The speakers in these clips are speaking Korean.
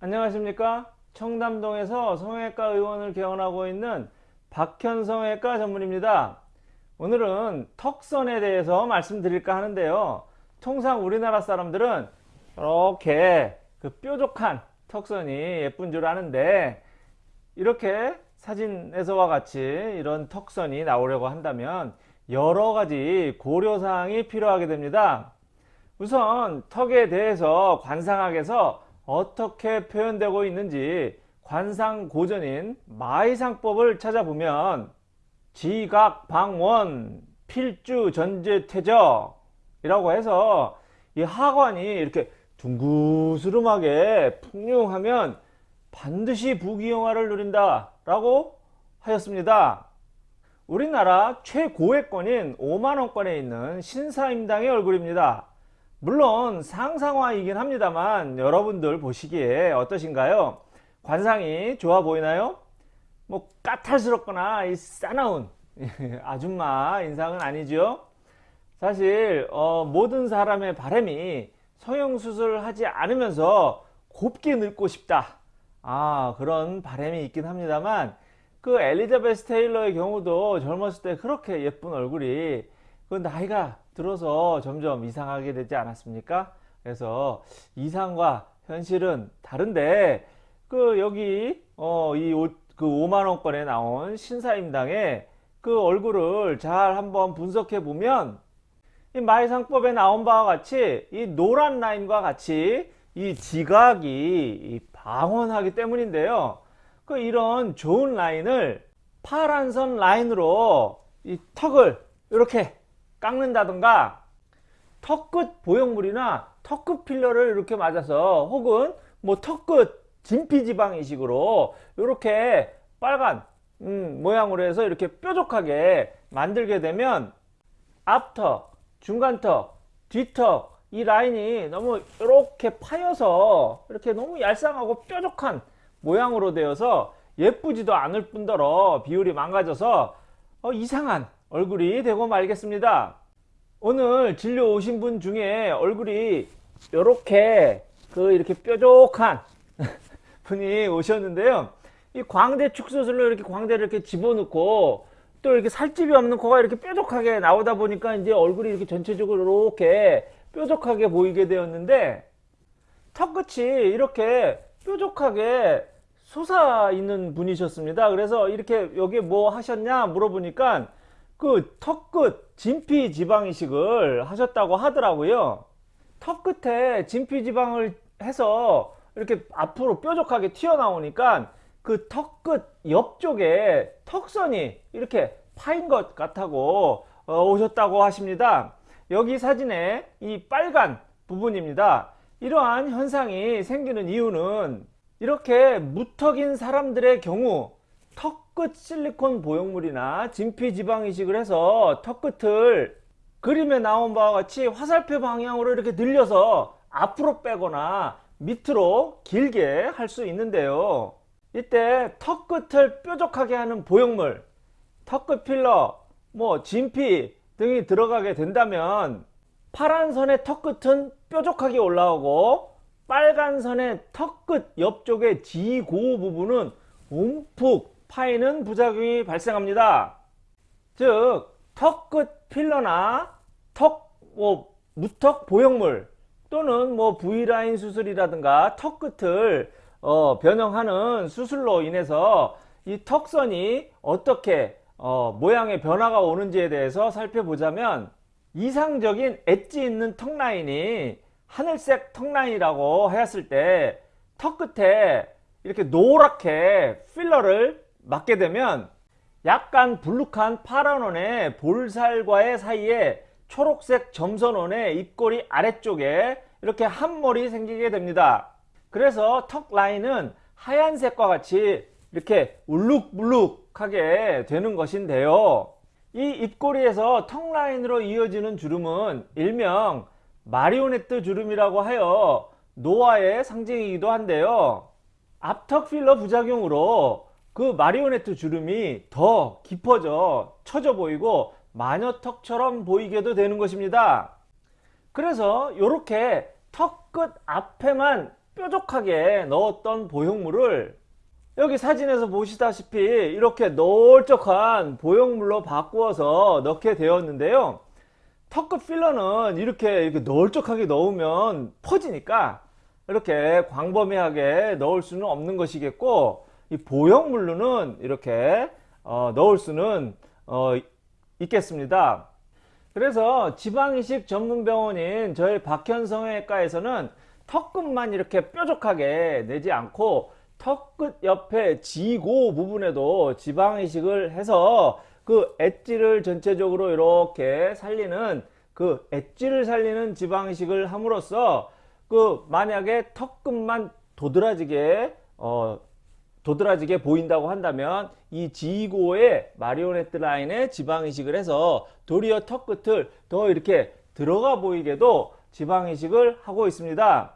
안녕하십니까? 청담동에서 성형외과 의원을 개원하고 있는 박현 성형외과 전문입니다. 오늘은 턱선에 대해서 말씀드릴까 하는데요. 통상 우리나라 사람들은 이렇게 그 뾰족한 턱선이 예쁜 줄 아는데 이렇게 사진에서와 같이 이런 턱선이 나오려고 한다면 여러 가지 고려사항이 필요하게 됩니다. 우선 턱에 대해서 관상학에서 어떻게 표현되고 있는지 관상고전인 마이상법을 찾아보면 지각방원 필주전제퇴적 이라고 해서 이 하관이 이렇게 둥그스름하게 풍요하면 반드시 부귀영화를 누린다 라고 하였습니다. 우리나라 최고액권인 5만원권에 있는 신사임당의 얼굴입니다 물론 상상화이긴 합니다만 여러분들 보시기에 어떠신가요? 관상이 좋아 보이나요? 뭐 까탈스럽거나 이 싸나운 아줌마 인상은 아니죠. 사실 어, 모든 사람의 바람이 성형수술을 하지 않으면서 곱게 늙고 싶다. 아 그런 바람이 있긴 합니다만 그 엘리자베스 테일러의 경우도 젊었을 때 그렇게 예쁜 얼굴이 그 나이가 들어서 점점 이상하게 되지 않았습니까? 그래서 이상과 현실은 다른데 그 여기 어 이그 5만 원권에 나온 신사임당의 그 얼굴을 잘 한번 분석해 보면 이 마이상법에 나온 바와 같이 이 노란 라인과 같이 이 지각이 방언하기 때문인데요. 그 이런 좋은 라인을 파란선 라인으로 이 턱을 이렇게 깎는다던가 턱끝 보형물이나 턱끝 필러를 이렇게 맞아서 혹은 뭐 턱끝 진피지방 이식으로 이렇게 빨간 음, 모양으로 해서 이렇게 뾰족하게 만들게 되면 앞턱, 중간턱, 뒤턱 이 라인이 너무 이렇게 파여서 이렇게 너무 얄쌍하고 뾰족한 모양으로 되어서 예쁘지도 않을 뿐더러 비율이 망가져서 어, 이상한 얼굴이 되고 말겠습니다. 오늘 진료 오신 분 중에 얼굴이 이렇게 그 이렇게 뾰족한 분이 오셨는데요. 이 광대 축소술로 이렇게 광대를 이렇게 집어넣고 또 이렇게 살집이 없는 코가 이렇게 뾰족하게 나오다 보니까 이제 얼굴이 이렇게 전체적으로 이렇게 뾰족하게 보이게 되었는데 턱끝이 이렇게 뾰족하게 솟아 있는 분이셨습니다. 그래서 이렇게 여기 뭐 하셨냐 물어보니까 그 턱끝 진피 지방 이식을 하셨다고 하더라고요. 턱 끝에 진피 지방을 해서 이렇게 앞으로 뾰족하게 튀어나오니까 그 턱 끝 옆쪽에 턱선이 이렇게 파인 것 같다고 어, 오셨다고 하십니다. 여기 사진에 이 빨간 부분입니다. 이러한 현상이 생기는 이유는 이렇게 무턱인 사람들의 경우 턱끝 실리콘 보형물이나 진피 지방 이식을 해서 턱끝을 그림에 나온 바와 같이 화살표 방향으로 이렇게 늘려서 앞으로 빼거나 밑으로 길게 할 수 있는데요. 이때 턱끝을 뾰족하게 하는 보형물, 턱끝 필러, 뭐 진피 등이 들어가게 된다면 파란 선의 턱끝은 뾰족하게 올라오고 빨간 선의 턱끝 옆쪽의 지고 부분은 움푹 파이는 부작용이 발생합니다. 즉 턱끝 필러나 턱, 뭐 무턱 보형물 또는 뭐 V라인 수술이라든가 턱 끝을 어, 변형하는 수술로 인해서 이 턱선이 어떻게 어, 모양의 변화가 오는지에 대해서 살펴보자면 이상적인 엣지 있는 턱 라인이 하늘색 턱 라인이라고 하였을 때 턱 끝에 이렇게 노랗게 필러를 맞게 되면 약간 불룩한 파란 원의 볼살과의 사이에 초록색 점선원의 입꼬리 아래쪽에 이렇게 한 몰이 생기게 됩니다. 그래서 턱 라인은 하얀색과 같이 이렇게 울룩불룩하게 되는 것인데요. 이 입꼬리에서 턱 라인으로 이어지는 주름은 일명 마리오네트 주름이라고 하여 노화의 상징이기도 한데요. 앞턱 필러 부작용으로 그 마리오네트 주름이 더 깊어져 처져 보이고 마녀턱처럼 보이게도 되는 것입니다. 그래서 이렇게 턱 끝 앞에만 뾰족하게 넣었던 보형물을 여기 사진에서 보시다시피 이렇게 널쩍한 보형물로 바꾸어서 넣게 되었는데요. 턱끝 필러는 이렇게, 이렇게 널쩍하게 넣으면 퍼지니까 이렇게 광범위하게 넣을 수는 없는 것이겠고 이 보형 물로는 이렇게 어, 넣을 수는 어, 있겠습니다. 그래서 지방이식 전문병원인 저희 박현성외과에서는 턱끝만 이렇게 뾰족하게 내지 않고 턱끝 옆에 지고 부분에도 지방이식을 해서 그 엣지를 전체적으로 이렇게 살리는 그 엣지를 살리는 지방이식을 함으로써 그 만약에 턱끝만 도드라지게 어 도드라지게 보인다고 한다면 이 지고의 마리오네트 라인에 지방이식을 해서 도리어 턱 끝을 더 이렇게 들어가 보이게도 지방이식을 하고 있습니다.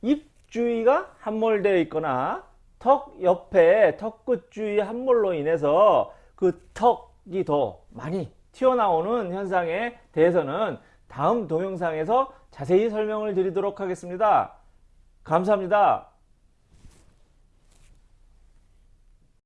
입 주위가 함몰되어 있거나 턱 옆에 턱 끝 주위 함몰로 인해서 그 턱이 더 많이 튀어나오는 현상에 대해서는 다음 동영상에서 자세히 설명을 드리도록 하겠습니다. 감사합니다.